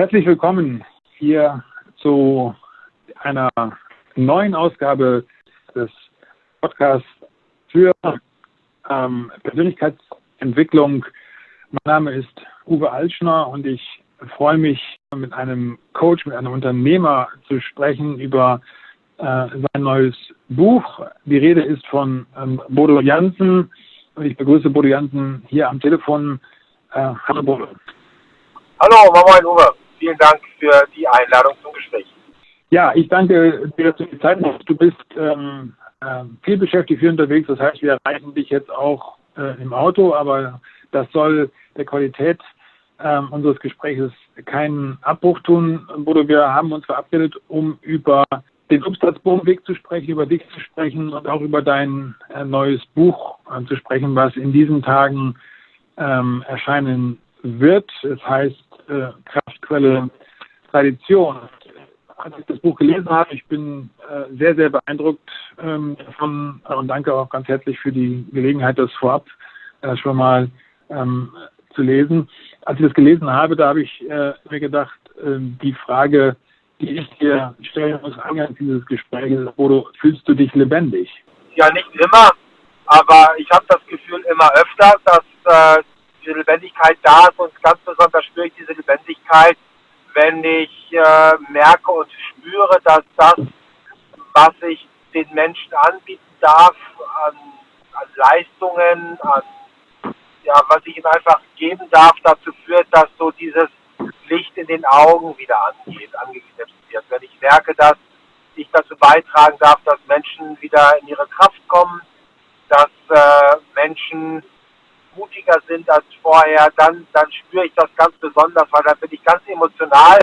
Herzlich willkommen hier zu einer neuen Ausgabe des Podcasts für ähm, Persönlichkeitsentwicklung. Mein Name ist Uwe Altschner und ich freue mich, mit einem Coach, mit einem Unternehmer zu sprechen über äh, sein neues Buch. Die Rede ist von ähm, Bodo Jansen und ich begrüße Bodo Jansen hier am Telefon. Äh, hallo Bodo. Hallo, moin Uwe. Vielen Dank für die Einladung zum Gespräch. Ja, ich danke dir, dass du die Zeit hast. Du bist ähm, äh, viel beschäftigt, viel unterwegs. Das heißt, wir erreichen dich jetzt auch äh, im Auto, aber das soll der Qualität äh, unseres Gesprächs keinen Abbruch tun. Bodo, wir haben uns verabredet, um über den Substanzbogenweg zu sprechen, über dich zu sprechen und auch über dein äh, neues Buch äh, zu sprechen, was in diesen Tagen ähm, erscheinen wird. Es heißt äh, Kraftquelle Tradition. Als ich das Buch gelesen habe, ich bin äh, sehr, sehr beeindruckt ähm, davon und danke auch ganz herzlich für die Gelegenheit, das vorab äh, schon mal ähm, zu lesen. Als ich das gelesen habe, da habe ich äh, mir gedacht, ähm, die Frage, die ich dir stellen muss, eingangs dieses Gesprächs, Bodo, fühlst du dich lebendig? Ja, nicht immer, aber ich habe das Gefühl immer öfter, dass äh, die Lebendigkeit da ist und ganz besonders spüre ich diese Lebendigkeit, wenn ich äh, merke und spüre, dass das, was ich den Menschen anbieten darf, an, an Leistungen, an ja, was ich ihm einfach geben darf, dazu führt, dass so dieses Licht in den Augen wieder angeht, angeknipst wird. Wenn ich merke, dass ich dazu beitragen darf, dass Menschen wieder in ihre Kraft kommen, dass äh, Menschen mutiger sind als vorher, dann, dann spüre ich das ganz besonders, weil dann bin ich ganz emotional,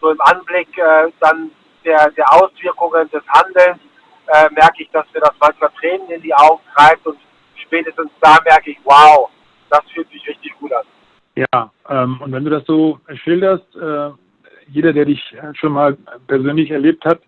so im Anblick äh, dann der, der Auswirkungen des Handelns, äh, merke ich, dass mir das manchmal Tränen in die Augen treibt und spätestens da merke ich, wow, das fühlt sich richtig gut an. Ja, ähm, und wenn du das so schilderst, äh, jeder, der dich schon mal persönlich erlebt hat,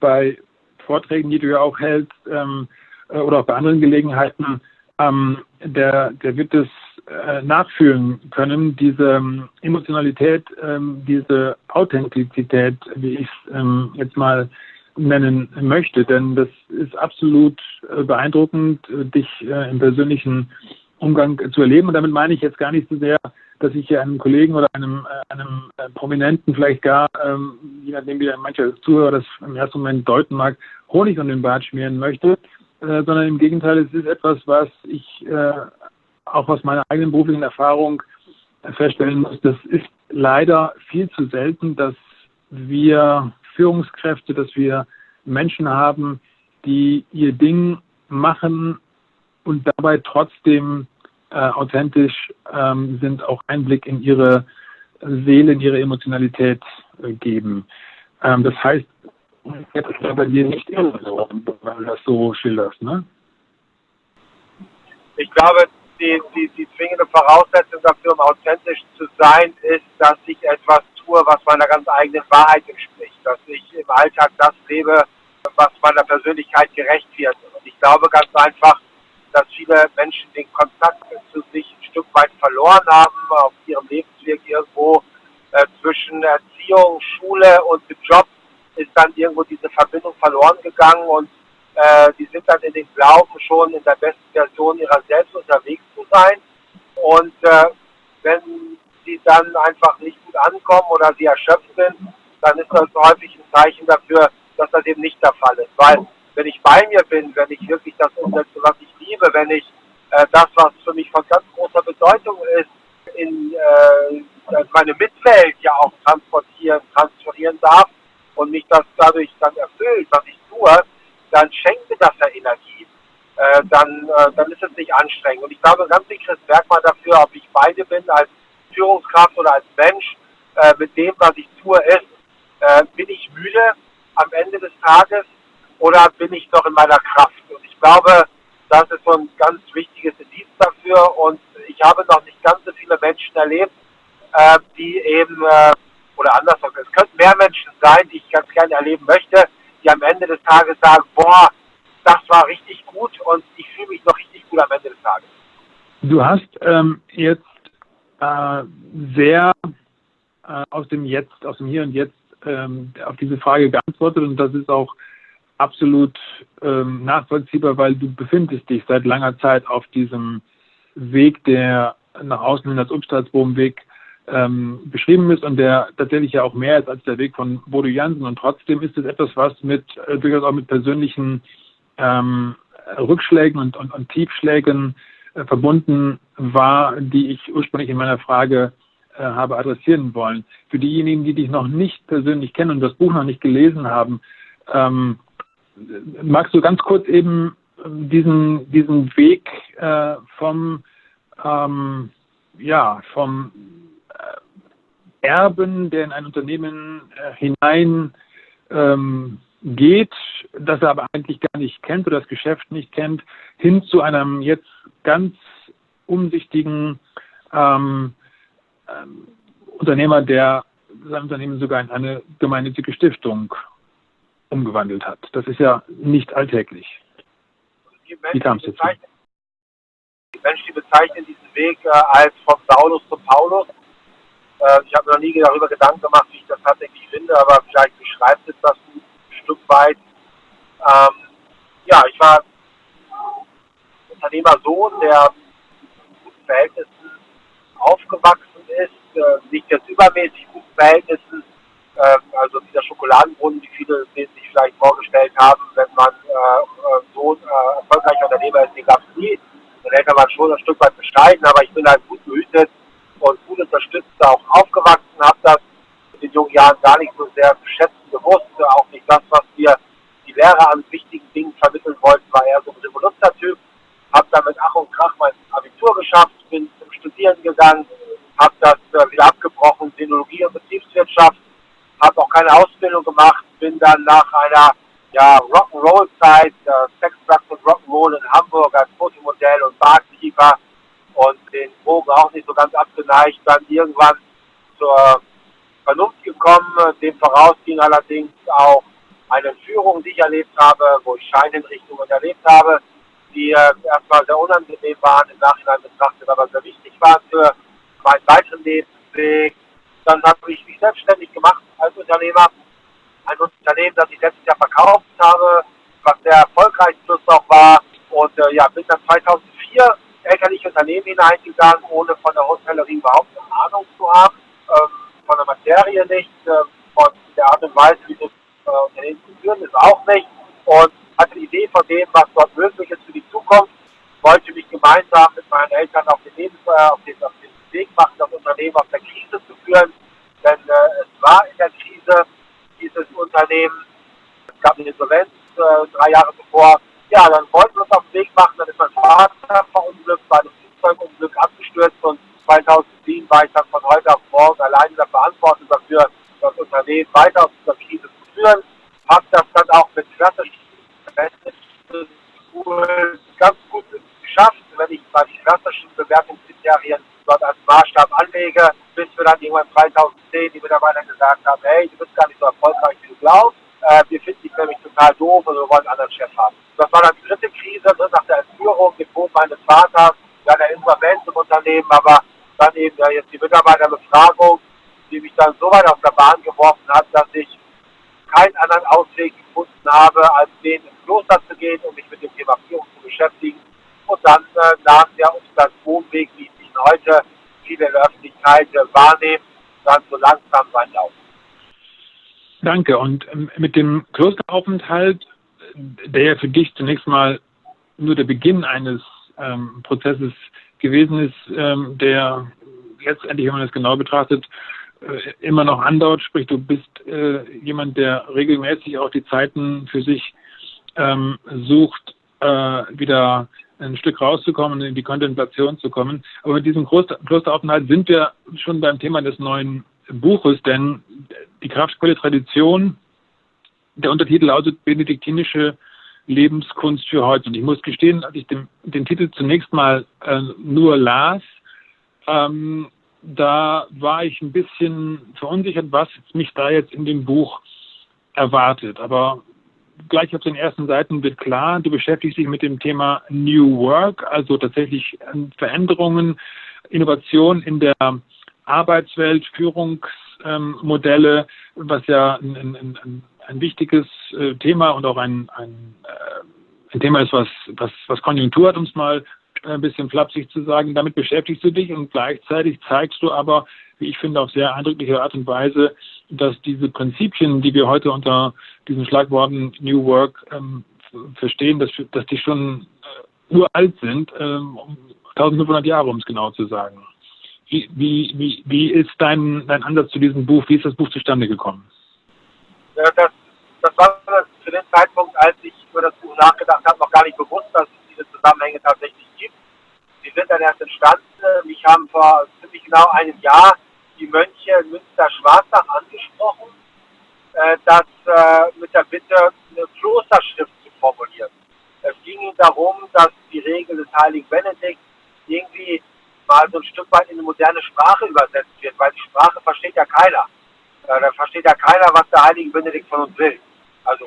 bei Vorträgen, die du ja auch hältst, ähm, äh, oder auch bei anderen Gelegenheiten, ähm, der, der wird es äh, nachfühlen können, diese ähm, Emotionalität, ähm, diese Authentizität, wie ich es ähm, jetzt mal nennen möchte. Denn das ist absolut äh, beeindruckend, äh, dich äh, im persönlichen Umgang zu erleben. Und damit meine ich jetzt gar nicht so sehr, dass ich hier einem Kollegen oder einem, äh, einem äh, Prominenten vielleicht gar, ähm, je nachdem wie mancher Zuhörer das im ersten Moment deuten mag, Honig um den Bart schmieren möchte, äh, sondern im Gegenteil, es ist etwas, was ich äh, auch aus meiner eigenen beruflichen Erfahrung feststellen muss. Das ist leider viel zu selten, dass wir Führungskräfte, dass wir Menschen haben, die ihr Ding machen und dabei trotzdem äh, authentisch ähm, sind, auch Einblick in ihre Seele, in ihre Emotionalität äh, geben. Ähm, das heißt, jetzt ist ja bei dir nicht irre, weil du das so schilderst, ne? Ich glaube, die, die, die zwingende Voraussetzung dafür, um authentisch zu sein, ist, dass ich etwas tue, was meiner ganz eigenen Wahrheit entspricht. Dass ich im Alltag das lebe, was meiner Persönlichkeit gerecht wird. Und ich glaube ganz einfach, dass viele Menschen den Kontakt zu sich ein Stück weit verloren haben, auf ihrem Lebensweg irgendwo äh, zwischen Erziehung, Schule und Job ist dann irgendwo diese Verbindung verloren gegangen und äh, die sind dann in den Glauben schon in der besten Version ihrer selbst unterwegs zu sein. Und äh, wenn sie dann einfach nicht gut ankommen oder sie erschöpft sind, dann ist das häufig ein Zeichen dafür, dass das eben nicht der Fall ist. Weil wenn ich bei mir bin, wenn ich wirklich das umsetze, was ich liebe, wenn ich äh, das, was für mich von ganz großer Bedeutung ist, in äh, meine Mitwelt ja auch transportieren, transferieren darf, und mich das dadurch dann erfüllt, was ich tue, dann schenkt mir das ja Energie. Äh, dann, äh, dann ist es nicht anstrengend. Und ich glaube, ganz wichtiges Merkmal dafür, ob ich beide bin, als Führungskraft oder als Mensch, äh, mit dem, was ich tue, ist, bin ich müde am Ende des Tages oder bin ich noch in meiner Kraft? Und ich glaube, das ist so ein ganz wichtiges Indiz dafür. Und ich habe noch nicht ganz so viele Menschen erlebt, die eben oder andersrum, es könnten mehr Menschen sein, die ich ganz gerne erleben möchte, die am Ende des Tages sagen, boah, das war richtig gut und ich fühle mich noch richtig gut am Ende des Tages. Du hast ähm, jetzt äh, sehr äh, aus dem Jetzt, aus dem Hier und Jetzt ähm, auf diese Frage geantwortet und das ist auch absolut ähm, nachvollziehbar, weil du befindest dich seit langer Zeit auf diesem Weg, der nach außen hin als Umstalsbogenweg ähm, beschrieben ist und der tatsächlich ja auch mehr ist als der Weg von Bodo Jansen. Und trotzdem ist es etwas, was mit äh, durchaus auch mit persönlichen ähm, Rückschlägen und, und, und Tiefschlägen äh, verbunden war, die ich ursprünglich in meiner Frage äh, habe adressieren wollen. Für diejenigen, die dich noch nicht persönlich kennen und das Buch noch nicht gelesen haben, ähm, magst du ganz kurz eben diesen, diesen Weg äh, vom, ähm, ja, vom Erben, der in ein Unternehmen äh, hinein ähm, geht, das er aber eigentlich gar nicht kennt oder das Geschäft nicht kennt, hin zu einem jetzt ganz umsichtigen ähm, ähm, Unternehmer, der sein Unternehmen sogar in eine gemeinnützige Stiftung umgewandelt hat. Das ist ja nicht alltäglich. Wie kam es dazu? Die Menschen, die bezeichnen diesen Weg äh, als von Saulus zum Paulus. Äh, ich habe noch nie darüber Gedanken gemacht, wie ich das tatsächlich finde, aber vielleicht beschreibt es das ein Stück weit. Ähm, ja, ich war Unternehmersohn, der in guten Verhältnissen aufgewachsen ist, äh, nicht jetzt übermäßig guten Verhältnissen, ähm, also dieser Schokoladenbrunnen, wie viele sich vielleicht vorgestellt haben, wenn man äh, äh, so ein äh, erfolgreicher Unternehmer ist, den gab es nie. Dann hätte man schon ein Stück weit bescheiden, aber ich bin halt gut behütet und gut unterstützt auch aufgewachsen, habe das in den jungen Jahren gar nicht so sehr schätzen gewusst, auch nicht das, was wir die Lehrer an wichtigen Dingen vermitteln wollten, war eher so ein Revoluzer-Typ. Habe dann mit Ach und Krach mein Abitur geschafft, bin zum Studieren gegangen, habe das äh, wieder abgebrochen, Sinologie und Betriebswirtschaft habe auch keine Ausbildung gemacht, bin dann nach einer ja, Rock'n'Roll-Zeit, äh, Sex, Drugs und Rock'n'Roll in Hamburg als Fotomodell und Barkeeper und den Drogen auch nicht so ganz abgeneigt, dann irgendwann zur Vernunft gekommen. Dem voraus ging allerdings auch eine Führung, die ich erlebt habe, wo ich Scheinhinrichtungen erlebt habe, die äh, erstmal sehr unangenehm waren, im Nachhinein betrachtet, aber sehr wichtig waren für meinen weiteren Lebensweg. Dann habe ich mich selbstständig gemacht als Unternehmer. Ein Unternehmen, das ich letztes Jahr verkauft habe, was sehr erfolgreich plus auch war. Und äh, ja, bin dann 2004 elterliche Unternehmen hineingegangen, ohne von der Hotellerie überhaupt eine Ahnung zu haben, ähm, von der Materie nicht, äh, von der Art und Weise, wie das äh, Unternehmen zu führen ist, auch nicht. Und hatte die Idee von dem, was dort möglich ist für die Zukunft, wollte mich gemeinsam mit meinen Eltern auf den, Lebens, äh, auf den, auf den Weg machen, das Unternehmen aus der Krise zu führen. Denn äh, es war in der Krise dieses Unternehmen. Es gab eine Insolvenz äh, drei Jahre bevor. Ja, dann wollten wir uns auf den Weg machen. Dann ist mein Vater verunglückt, bei einem Flugzeugunglück abgestürzt und 2007 war ich dann von heute auf morgen alleine der Verantwortung dafür, das Unternehmen weiter aus dieser Krise zu führen. Habe das dann auch mit klassischen ganz gut geschafft, wenn ich mal die klassischen Bewertungskriterien dort als Maßstab anlege, bis wir dann irgendwann 2010 die Mitarbeiter gesagt haben, hey, du bist gar nicht so erfolgreich, wie du glaubst. Äh, wir finden dich nämlich total doof und wir wollen einen anderen Chef haben. Das war dann die dritte Krise ne, nach der Entführung, dem Tod meines Vaters, dann der Insolvenz im Unternehmen, aber dann eben ja, jetzt die Mitarbeiterbefragung, die mich dann so weit auf der Bahn geworfen hat, dass ich keinen anderen Ausweg gefunden habe, als den ins Kloster zu gehen, um mich mit dem Thema Führung zu beschäftigen. Und dann äh, nach der Umstandswohnweg, wie ich ihn heute viele in der Öffentlichkeit äh, wahrnehmen, dann so langsam seinen Lauf. Danke. Und ähm, mit dem Klosteraufenthalt, der ja für dich zunächst mal nur der Beginn eines ähm, Prozesses gewesen ist, ähm, der letztendlich, wenn man das genau betrachtet, äh, immer noch andauert. Sprich, du bist äh, jemand, der regelmäßig auch die Zeiten für sich ähm, sucht, äh, wieder ein Stück rauszukommen in die Kontemplation zu kommen. Aber mit diesem Klosteraufenthalt sind wir schon beim Thema des neuen Buches, denn die kraftvolle Tradition, der Untertitel lautet Benediktinische Lebenskunst für heute. Und ich muss gestehen, als ich den, den Titel zunächst mal äh, nur las, ähm, da war ich ein bisschen verunsichert, was mich da jetzt in dem Buch erwartet. Aber gleich auf den ersten Seiten wird klar, du beschäftigst dich mit dem Thema New Work, also tatsächlich ähm, Veränderungen, Innovation in der Arbeitswelt, Führungsmodelle, was ja ein, ein, ein wichtiges äh, Thema und auch ein, ein, äh, ein Thema ist, was, was, was Konjunktur hat, um es mal ein bisschen flapsig zu sagen. Damit beschäftigst du dich und gleichzeitig zeigst du aber, wie ich finde, auf sehr eindrückliche Art und Weise, dass diese Prinzipien, die wir heute unter diesen Schlagworten New Work ähm, verstehen, dass, dass die schon äh, uralt sind, ähm, 1500 Jahre, um es genau zu sagen. Wie, wie, wie, wie ist dein, dein Ansatz zu diesem Buch? Wie ist das Buch zustande gekommen? Ja, das, das war zu dem Zeitpunkt, als ich über das Buch nachgedacht habe, noch gar nicht bewusst, dass es diese Zusammenhänge tatsächlich gibt. Sie sind dann erst entstanden. Mich haben vor ziemlich genau einem Jahr die Mönche in Münster-Schwarzach angesprochen, äh, dass äh, mit der Bitte, eine Klosterschrift zu formulieren. Es ging ihnen darum, dass die Regel des heiligen Benedikt irgendwie mal so ein Stück weit in eine moderne Sprache übersetzt wird, weil die Sprache versteht ja keiner. Äh, da versteht ja keiner, was der heilige Benedikt von uns will.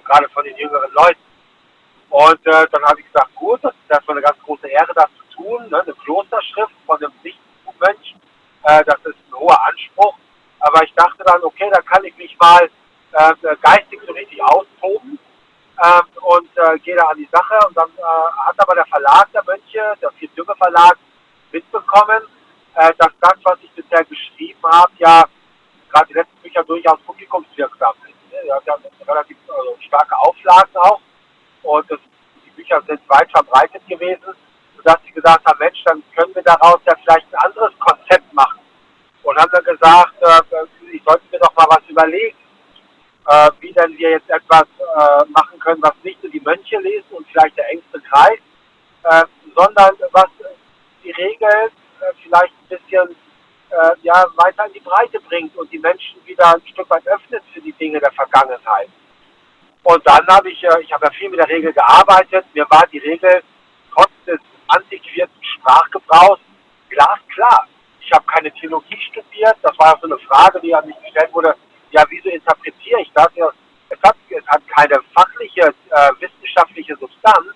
Gerade von den jüngeren Leuten. Und äh, dann habe ich gesagt, gut, das ist erstmal eine ganz große Ehre, das zu tun. Ne? Eine Klosterschrift von einem Nichtmönch, äh, das ist ein hoher Anspruch. Aber ich dachte dann, okay, da kann ich mich mal äh, geistig so richtig austoben ähm, und äh, gehe da an die Sache. Und dann äh, hat aber der Verlag der Mönche, der Vier Verlag, mitbekommen, äh, dass das, was ich bisher geschrieben habe, ja gerade die letzten Bücher durchaus publikumswirksam sind. Ne? Ja, haben relativ also, starke Auflagen auch und das, die Bücher sind weit verbreitet gewesen, sodass sie gesagt haben, Mensch, dann können wir daraus ja vielleicht ein anderes Konzept machen. Und haben dann gesagt, äh, ich sollte mir doch mal was überlegen, äh, wie denn wir jetzt etwas äh, machen können, was nicht nur die Mönche lesen und vielleicht der engste Kreis, äh, sondern was die Regeln äh, vielleicht ein bisschen äh, ja, weiter in die Breite bringt und die Menschen wieder ein Stück weit öffnet für die Dinge der Vergangenheit. Und dann habe ich, äh, ich habe ja viel mit der Regel gearbeitet, mir war die Regel trotz des antiquierten Sprachgebrauchs glasklar. Ich habe keine Theologie studiert, das war so eine Frage, die an mich gestellt wurde, ja, wieso interpretiere ich das? Ja, es, hat, es hat keine fachliche, äh, wissenschaftliche Substanz.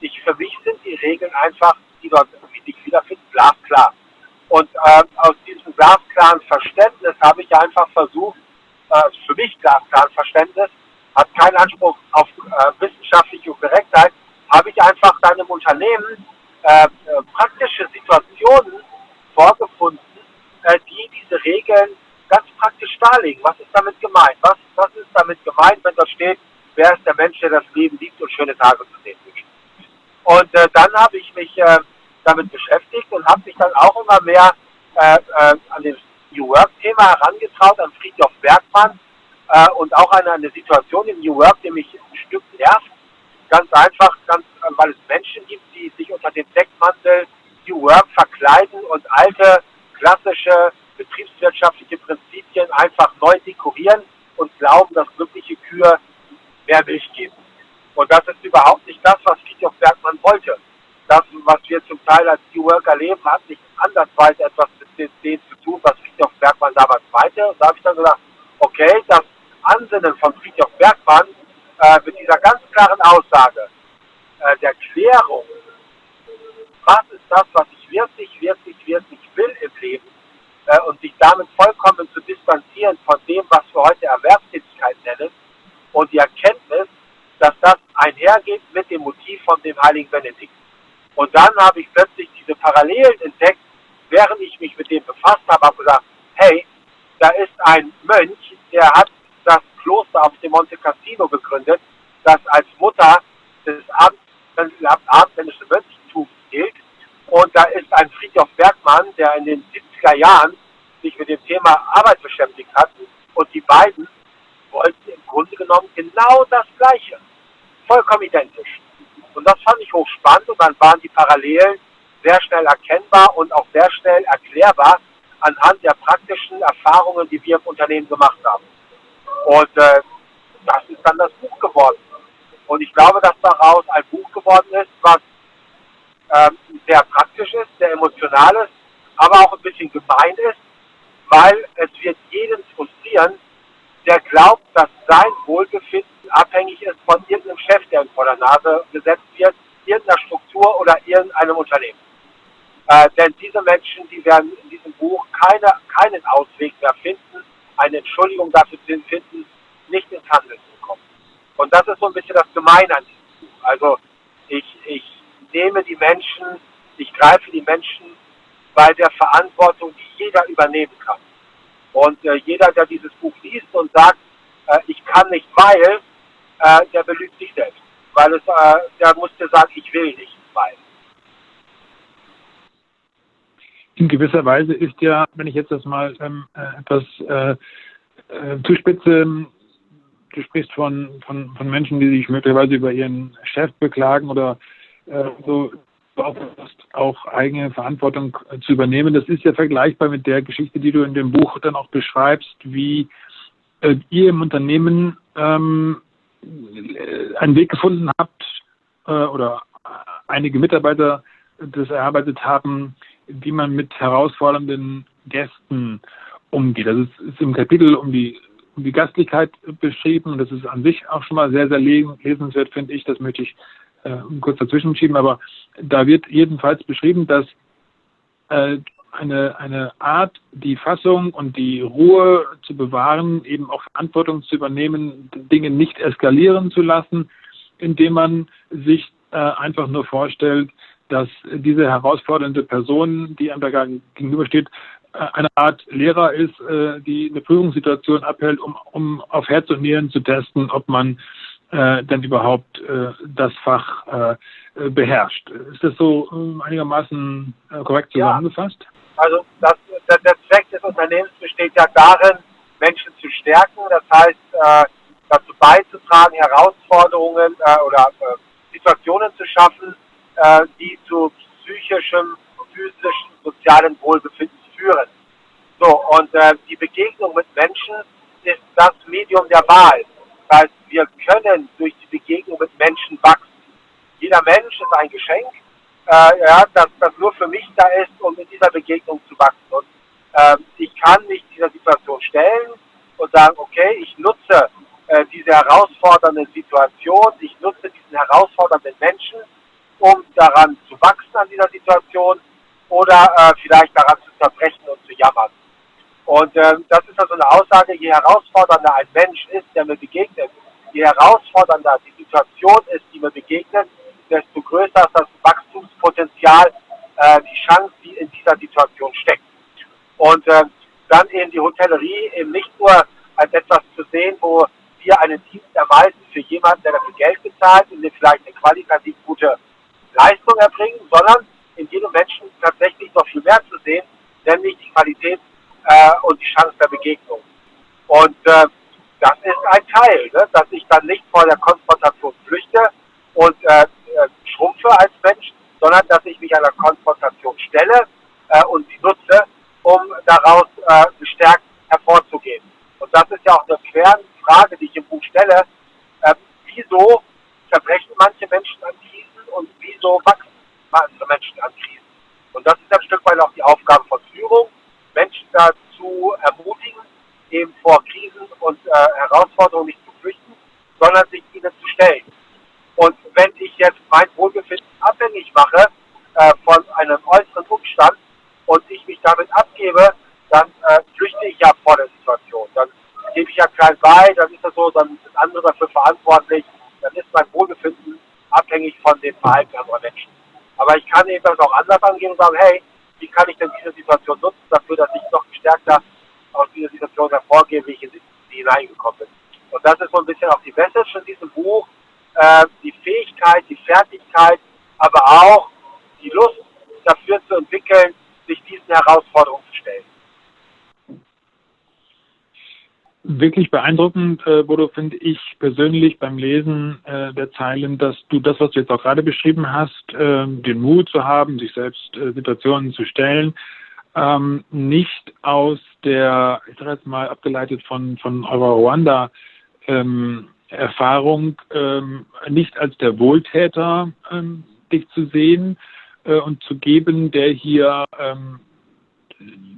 Ich, für mich sind die Regeln einfach, die dort sich wiederfinden, glasklar. Und äh, aus diesem glasklaren Verständnis habe ich einfach versucht, äh, für mich glasklaren Verständnis, hat keinen Anspruch auf äh, wissenschaftliche Korrektheit, habe ich einfach deinem Unternehmen äh, äh, praktische Situationen vorgefunden, äh, die diese Regeln ganz praktisch darlegen. Was ist damit gemeint? Was, was ist damit gemeint, wenn da steht, wer ist der Mensch, der das Leben liebt und schöne Tage zu sehen wünscht? Und äh, dann habe ich mich äh, damit beschäftigt und habe mich dann auch immer mehr äh, äh, an das New Work-Thema herangetraut, an Friedhof Bergmann äh, und auch an eine Situation im New Work, die mich ein Stück nervt. Ganz einfach, ganz, weil es Menschen gibt, die sich unter dem Deckmantel New Work verkleiden und alte, klassische, betriebswirtschaftliche Prinzipien einfach neu dekorieren und glauben, dass glückliche Kühe mehr Milch geben. Und das ist überhaupt nicht das, was Friedhof Bergmann wollte das, was wir zum Teil als New Worker leben, hat nicht andersweise etwas mit dem zu tun, was Friedhof Bergmann damals meinte. Und da habe ich dann gesagt, okay, das Ansinnen von Friedhof Bergmann äh, mit dieser ganz klaren Aussage äh, der Klärung, was ist das, was ich wirklich, wirklich, wirklich will im Leben äh, und sich damit vollkommen zu distanzieren von dem, was wir heute Erwerbstätigkeit nennen und die Erkenntnis, dass das einhergeht mit dem Motiv von dem heiligen Benedikt. Und dann habe ich plötzlich diese Parallelen entdeckt, während ich mich mit dem befasst habe, habe gesagt, hey, da ist ein Mönch, der hat das Kloster auf dem Monte Cassino gegründet, das als Mutter des abendländischen Mönchtums gilt. Und da ist ein Friedhof Bergmann, der in den 70er Jahren sich mit dem Thema Arbeit beschäftigt hat. Und die beiden wollten im Grunde genommen genau das Gleiche. Vollkommen identisch. Und das fand ich hochspannend und dann waren die Parallelen sehr schnell erkennbar und auch sehr schnell erklärbar anhand der praktischen Erfahrungen, die wir im Unternehmen gemacht haben. Und äh, das ist dann das Buch geworden. Und ich glaube, dass daraus ein Buch geworden ist, was ähm, sehr praktisch ist, sehr emotional ist, aber auch ein bisschen gemein ist, weil es wird jeden frustrieren, der glaubt, dass sein Wohlbefinden abhängig ist von irgendeinem Chef, der ihm vor der Nase gesetzt wird, irgendeiner Struktur oder irgendeinem Unternehmen. Äh, denn diese Menschen, die werden in diesem Buch keine, keinen Ausweg mehr finden, eine Entschuldigung dafür zu finden, nicht ins Handeln zu kommen. Und das ist so ein bisschen das Gemeine an diesem Buch. Also ich, ich nehme die Menschen, ich greife die Menschen bei der Verantwortung, die jeder übernehmen kann. Und äh, jeder, der dieses Buch liest und sagt, äh, ich kann nicht, weil, äh, der belügt sich selbst. Weil es, äh, der musste sagen, ich will nicht, weil. In gewisser Weise ist ja, wenn ich jetzt das mal ähm, äh, etwas äh, äh, zuspitze, du sprichst von, von, von Menschen, die sich möglicherweise über ihren Chef beklagen oder äh, so auch eigene Verantwortung zu übernehmen. Das ist ja vergleichbar mit der Geschichte, die du in dem Buch dann auch beschreibst, wie äh, ihr im Unternehmen ähm, einen Weg gefunden habt äh, oder einige Mitarbeiter das erarbeitet haben, wie man mit herausfordernden Gästen umgeht. Das ist, ist im Kapitel um die, um die Gastlichkeit beschrieben und das ist an sich auch schon mal sehr, sehr lesenswert, finde ich. Das möchte ich äh, kurz dazwischen schieben, aber da wird jedenfalls beschrieben, dass äh, eine, eine Art, die Fassung und die Ruhe zu bewahren, eben auch Verantwortung zu übernehmen, Dinge nicht eskalieren zu lassen, indem man sich äh, einfach nur vorstellt, dass diese herausfordernde Person, die einem da gegenübersteht, äh, eine Art Lehrer ist, äh, die eine Prüfungssituation abhält, um, um auf Herz und Nieren zu testen, ob man äh, denn überhaupt äh, das Fach äh, beherrscht. Ist das so äh, einigermaßen äh, korrekt zusammengefasst? Ja. Also das, der, der, Zweck des Unternehmens besteht ja darin, Menschen zu stärken, das heißt dazu beizutragen, Herausforderungen oder Situationen zu schaffen, die zu psychischem, physischen, sozialen Wohlbefinden führen. So, und die Begegnung mit Menschen ist das Medium der Wahl. Das heißt, wir können durch die Begegnung mit Menschen wachsen. Jeder Mensch ist ein Geschenk, äh, ja, das, das nur für mich da ist, um in dieser Begegnung zu wachsen. Und äh, ich kann mich dieser Situation stellen und sagen, okay, ich nutze äh, diese herausfordernde Situation, ich nutze diesen herausfordernden Menschen, um daran zu wachsen an dieser Situation oder äh, vielleicht daran zu zerbrechen und zu jammern. Und ähm, das ist also eine Aussage, je herausfordernder ein Mensch ist, der mir begegnet, je herausfordernder die Situation ist, die mir begegnet, desto größer ist das Wachstumspotenzial, äh, die Chance, die in dieser Situation steckt. Und äh, dann eben die Hotellerie eben nicht nur als etwas zu sehen, wo wir einen Dienst erweisen für jemanden, der dafür Geld bezahlt und vielleicht eine qualitativ gute Leistung erbringen, sondern in jedem Menschen tatsächlich noch viel mehr zu sehen, nämlich die Qualität äh, und die Chance der Begegnung. Und äh, das ist ein Teil, ne? dass ich dann nicht vor der Konfrontation flüchte und äh, äh, schrumpfe als Mensch, sondern dass ich mich einer Konfrontation stelle äh, und sie nutze, um daraus äh, gestärkt hervorzugehen. Und das ist ja auch eine Frage, die ich im Buch stelle. Äh, wieso zerbrechen manche Menschen an Krisen und wieso wachsen manche Menschen an Krisen? Und das ist ein Stück weit auch die Aufgabe von Führung, Menschen dazu ermutigen, eben vor Krisen und äh, Herausforderungen nicht zu flüchten, sondern sich ihnen zu stellen. Und wenn ich jetzt mein Wohlbefinden abhängig mache äh, von einem äußeren Umstand und ich mich damit abgebe, dann äh, flüchte ich ja vor der Situation. Dann klein bei, dann ist das so, dann sind andere dafür verantwortlich, dann ist mein Wohlbefinden abhängig von dem Verhalten anderer Menschen. Aber ich kann eben auch anders angehen und sagen, hey, wie kann ich denn diese Situation nutzen dafür, dass ich noch gestärkter aus dieser Situation hervorgehe, wie ich in sie hineingekommen bin. Und das ist so ein bisschen auch die Message in diesem Buch, äh, die Fähigkeit, die Fertigkeit, aber auch die Lust dafür zu entwickeln, sich diesen Herausforderungen zu stellen. Wirklich beeindruckend, äh, Bodo, finde ich persönlich beim Lesen äh, der Zeilen, dass du das, was du jetzt auch gerade beschrieben hast, äh, den Mut zu haben, sich selbst äh, Situationen zu stellen, ähm, nicht aus der, ich sage jetzt mal abgeleitet von, von eurer Ruanda, ähm, Erfahrung, ähm, nicht als der Wohltäter ähm, dich zu sehen äh, und zu geben, der hier ähm,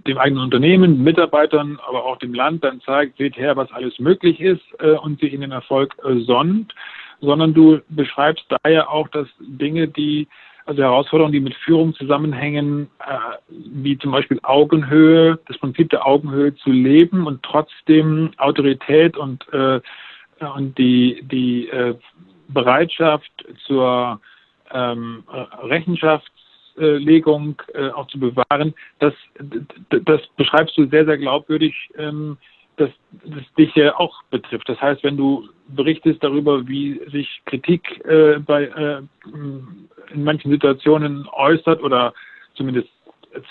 dem eigenen Unternehmen, Mitarbeitern, aber auch dem Land dann zeigt, seht her, was alles möglich ist äh, und sich in den Erfolg äh, sonnt, sondern du beschreibst daher auch, dass Dinge, die also Herausforderungen, die mit Führung zusammenhängen, äh, wie zum Beispiel Augenhöhe, das Prinzip der Augenhöhe zu leben und trotzdem Autorität und, äh, und die, die äh, Bereitschaft zur ähm, Rechenschaftslegung äh, auch zu bewahren, das, das beschreibst du sehr, sehr glaubwürdig, ähm, dass das dich ja auch betrifft. Das heißt, wenn du berichtest darüber, wie sich Kritik äh, bei, äh, in manchen Situationen äußert oder zumindest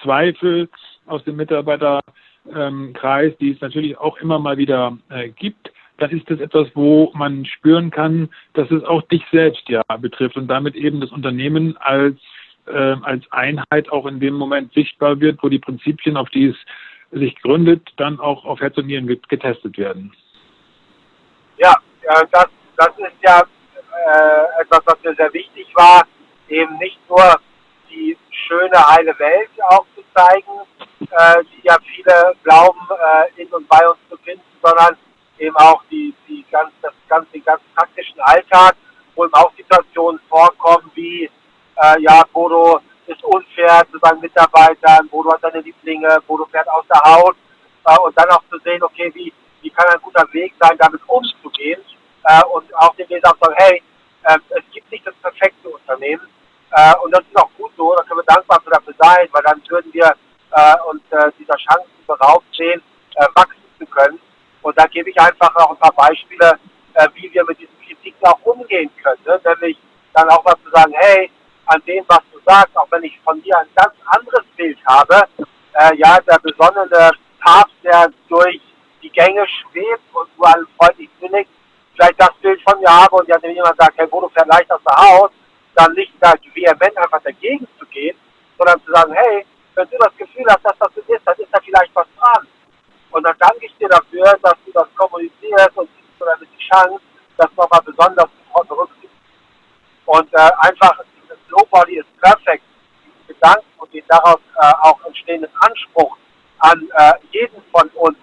Zweifel aus dem Mitarbeiterkreis, die es natürlich auch immer mal wieder gibt, dann ist das etwas, wo man spüren kann, dass es auch dich selbst ja betrifft und damit eben das Unternehmen als, äh, als Einheit auch in dem Moment sichtbar wird, wo die Prinzipien, auf die es sich gründet, dann auch auf Herz und Nieren getestet werden. Ja, das, das ist ja äh, etwas, was mir sehr wichtig war, eben nicht nur die schöne heile Welt aufzuzeigen, äh, die ja viele glauben, äh, in und bei uns zu finden, sondern eben auch die, die ganz, das ganz, den ganz praktischen Alltag, wo eben auch Situationen vorkommen wie, äh, ja, Bodo ist unfair zu seinen Mitarbeitern, Bodo hat seine Lieblinge, Bodo fährt aus der Haut äh, und dann auch zu sehen, okay, wie, wie kann ein guter Weg sein, damit umzugehen. Äh, und auch den Leser sagen, hey, äh, es gibt nicht das perfekte Unternehmen. Äh, und das ist auch gut so, da können wir dankbar dafür sein, weil dann würden wir äh, uns äh, dieser Chancen beraubt sehen, äh, wachsen zu können. Und da gebe ich einfach auch ein paar Beispiele, äh, wie wir mit diesen Kritiken auch umgehen können. Ne? Nämlich dann auch mal zu sagen, hey, an dem, was du sagst, auch wenn ich von dir ein ganz anderes Bild habe, äh, ja, der besonnene Papst, der durch die Gänge schwebt und du allen freundlich billig, vielleicht das Bild von mir habe und ja, wenn jemand sagt, hey, Bodo fährt leicht aus der Haus, dann nicht da vehement einfach dagegen zu gehen, sondern zu sagen, hey, wenn du das Gefühl hast, dass das so ist, dann ist da vielleicht was dran. Und dann danke ich dir dafür, dass du das kommunizierst und gibst mir damit die Chance, das nochmal besonders berücksichtigen. Und äh, einfach Nobody is perfect, diesen Gedanken und den daraus äh, auch entstehenden Anspruch an äh, jeden von uns,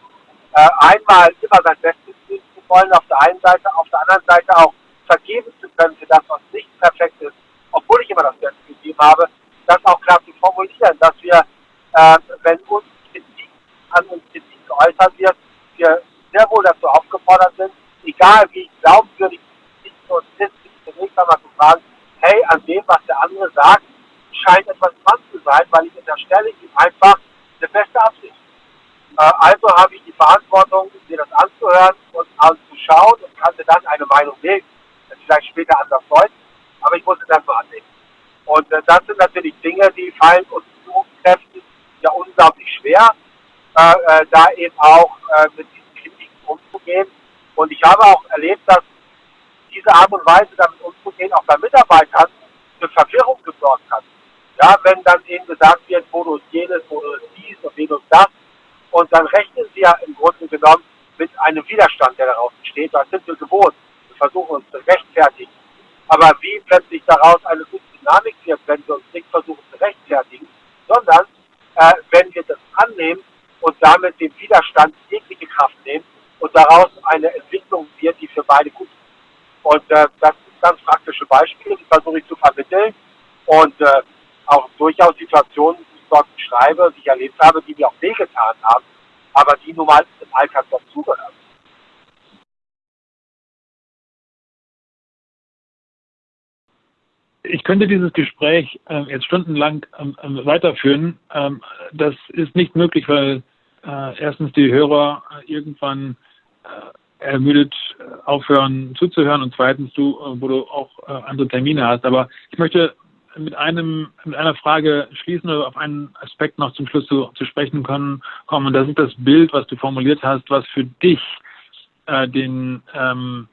äh, einmal immer sein Bestes tun zu wollen, auf der einen Seite, auf der anderen Seite auch vergeben zu können für das, was nicht perfekt ist, obwohl ich immer das Beste gegeben habe, das auch klar zu formulieren, dass wir, äh, wenn uns Kritik an uns Kritik geäußert wird, wir sehr wohl dazu aufgefordert sind, egal wie glaubwürdig ist und ist, zunächst einmal zu fragen, hey, an dem, was der andere sagt, scheint etwas dran zu sein, weil ich unterstelle ihm einfach eine beste Absicht. Äh, also habe ich die Verantwortung, mir das anzuhören und anzuschauen und kann mir dann eine Meinung. Das vielleicht später anders deuten, aber ich muss es erstmal annehmen. Und äh, das sind natürlich Dinge, die fallen uns Führungskräften ja unglaublich schwer äh, äh, da eben auch äh, mit diesen Kritiken umzugehen. Und ich habe auch erlebt, dass diese Art und Weise, damit umzugehen, auch bei Mitarbeitern für Verwirrung gesorgt hat. Ja, wenn dann eben gesagt wird, ist jenes, ist dies und jenes das. Und dann rechnen sie ja im Grunde genommen mit einem Widerstand, der daraus entsteht. Das sind wir gewohnt. Wir versuchen uns zu rechtfertigen. Aber wie plötzlich daraus eine gute Dynamik wird, wenn wir uns nicht versuchen zu rechtfertigen, sondern äh, wenn wir das annehmen und damit dem Widerstand jegliche Kraft nehmen und daraus eine Entwicklung wird, die für beide gut ist. Und äh, das ganz praktische Beispiele, die versuche ich zu vermitteln und äh, auch durchaus Situationen, die ich dort beschreibe, die ich erlebt habe, die mir auch wehgetan haben, aber die nun mal im Alltag dazugehören. Ich könnte dieses Gespräch äh, jetzt stundenlang ähm, ähm weiterführen. Ähm, das ist nicht möglich, weil äh, erstens die Hörer äh, irgendwann äh, ermüdet äh, aufhören zuzuhören und zweitens du, äh, wo du auch äh, andere Termine hast. Aber ich möchte mit einem mit einer Frage schließen oder auf einen Aspekt noch zum Schluss zu, zu sprechen können, kommen. Und das ist das Bild, was du formuliert hast, was für dich äh, den ähm,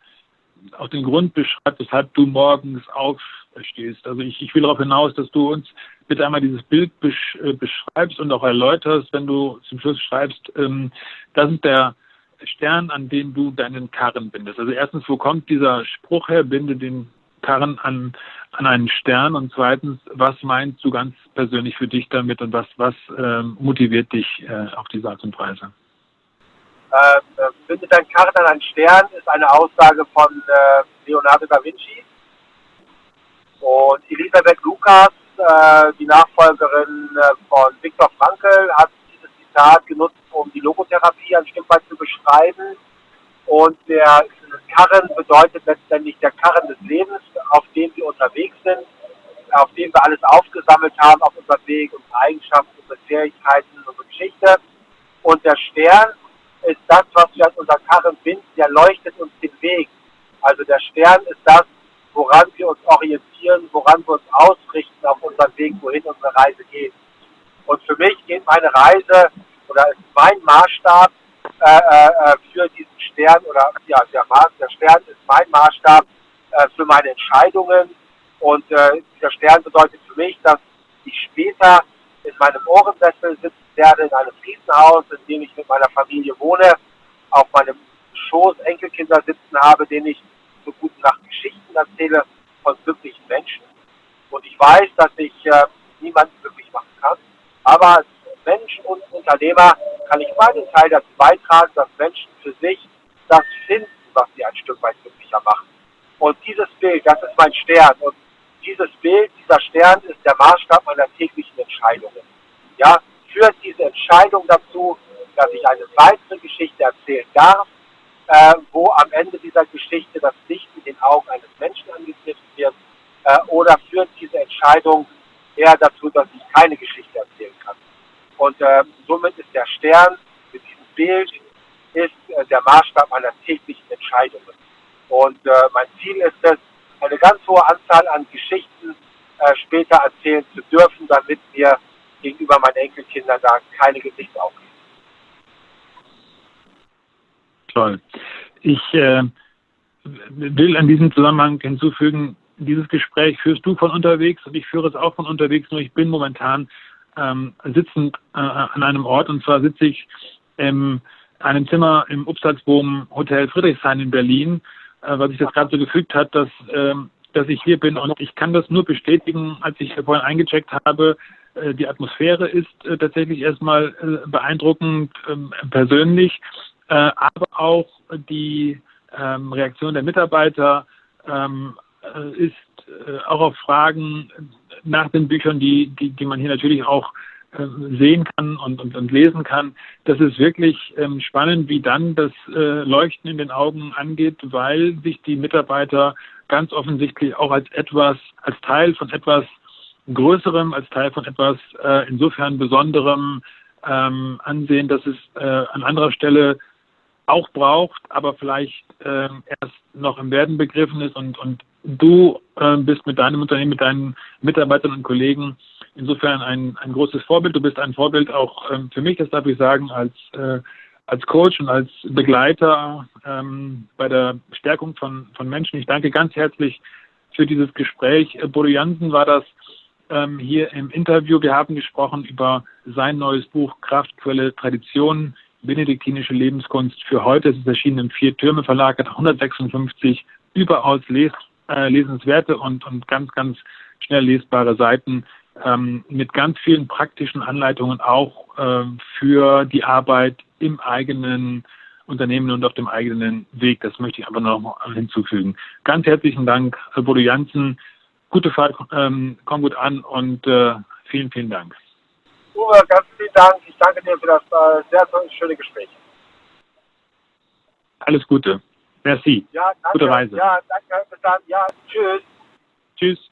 auch den Grund beschreibt, weshalb du morgens aufstehst. Also ich, ich will darauf hinaus, dass du uns bitte einmal dieses Bild besch äh, beschreibst und auch erläuterst, wenn du zum Schluss schreibst, ähm, das ist der Stern, an den du deinen Karren bindest. Also erstens, wo kommt dieser Spruch her, binde den Karren an, an einen Stern und zweitens, was meinst du ganz persönlich für dich damit und was, was ähm, motiviert dich äh, auf diese Art und Weise? Äh, äh binde deinen Karren an einen Stern ist eine Aussage von äh, Leonardo da Vinci und Elisabeth Lukas äh, die Nachfolgerin äh, von Viktor Frankl hat Zitat genutzt, um die Logotherapie ein Stück weit zu beschreiben. Und der Karren bedeutet letztendlich der Karren des Lebens, auf dem wir unterwegs sind, auf dem wir alles aufgesammelt haben auf unserem Weg, unsere Eigenschaften, unsere Fähigkeiten, unsere Geschichte. Und der Stern ist das, was wir an unseren Karren binden, der leuchtet uns den Weg. Also der Stern ist das, woran wir uns orientieren, woran wir uns ausrichten auf unserem Weg, wohin unsere Reise geht. Und für mich geht meine Reise oder ist mein Maßstab äh, äh, für diesen Stern oder ja, der, der Stern ist mein Maßstab äh, für meine Entscheidungen. Und äh, dieser Stern bedeutet für mich, dass ich später in meinem Ohrensessel sitzen werde, in einem Fliesenhaus, in dem ich mit meiner Familie wohne, auf meinem Schoß Enkelkinder sitzen habe, denen ich so gute Nacht Geschichten erzähle von glücklichen Menschen. Und ich weiß, dass ich äh, niemanden glücklich machen kann. Aber als Mensch und Unternehmer kann ich meinen Teil dazu beitragen, dass Menschen für sich das finden, was sie ein Stück weit glücklicher macht. Und dieses Bild, das ist mein Stern. Und dieses Bild, dieser Stern ist der Maßstab meiner täglichen Entscheidungen. Ja, führt diese Entscheidung dazu, dass ich eine weitere Geschichte erzählen darf, äh, wo am Ende dieser Geschichte das Licht in den Augen eines Menschen angeknipst wird, äh, oder führt diese Entscheidung eher dazu, dass ich keine Geschichte erzählen kann. Und äh, somit ist der Stern mit diesem Bild ist äh, der Maßstab meiner täglichen Entscheidungen. Und äh, mein Ziel ist es, eine ganz hohe Anzahl an Geschichten äh, später erzählen zu dürfen, damit mir gegenüber meinen Enkelkindern da keine Gesichter aufgeben. Toll. Ich äh, will an diesem Zusammenhang hinzufügen, dieses Gespräch führst du von unterwegs und ich führe es auch von unterwegs, nur ich bin momentan ähm, sitzend äh, an einem Ort. Und zwar sitze ich in einem Zimmer im Upsalzboom Hotel Friedrichshain in Berlin, äh, weil sich das gerade so gefügt hat, dass, äh, dass ich hier bin. Und ich kann das nur bestätigen, als ich vorhin eingecheckt habe, äh, die Atmosphäre ist äh, tatsächlich erstmal äh, beeindruckend ähm, persönlich, aber auch die ähm, Reaktion der Mitarbeiter ähm, ist auch auf Fragen nach den Büchern, die, die, die man hier natürlich auch sehen kann und, und, und lesen kann. Das ist wirklich spannend, wie dann das Leuchten in den Augen angeht, weil sich die Mitarbeiter ganz offensichtlich auch als etwas, als Teil von etwas Größerem, als Teil von etwas äh, insofern Besonderem ähm, ansehen, dass es äh, an anderer Stelle auch braucht, aber vielleicht äh, erst noch im Werden begriffen ist und, und du äh, bist mit deinem Unternehmen, mit deinen Mitarbeitern und Kollegen insofern ein, ein großes Vorbild. Du bist ein Vorbild auch ähm, für mich, das darf ich sagen, als, äh, als Coach und als Begleiter ähm, bei der Stärkung von, von Menschen. Ich danke ganz herzlich für dieses Gespräch. Äh, Bodo Jansen war das ähm, hier im Interview. Wir haben gesprochen über sein neues Buch Kraftquelle Tradition, benediktinische Lebenskunst für heute. Es ist erschienen im Vier-Türme Verlag, hat 156 überaus les äh, lesenswerte und, und ganz, ganz schnell lesbare Seiten ähm, mit ganz vielen praktischen Anleitungen auch äh, für die Arbeit im eigenen Unternehmen und auf dem eigenen Weg. Das möchte ich aber noch mal hinzufügen. Ganz herzlichen Dank, Bodo Janssen, gute Fahrt, ähm, komm gut an und äh, vielen, vielen Dank. Uwe, ganz vielen Dank. Ich danke dir für das äh, sehr schöne Gespräch. Alles Gute. Merci. Ja, danke. Gute Reise. Ja, danke. Bis dann. Ja, tschüss. Tschüss.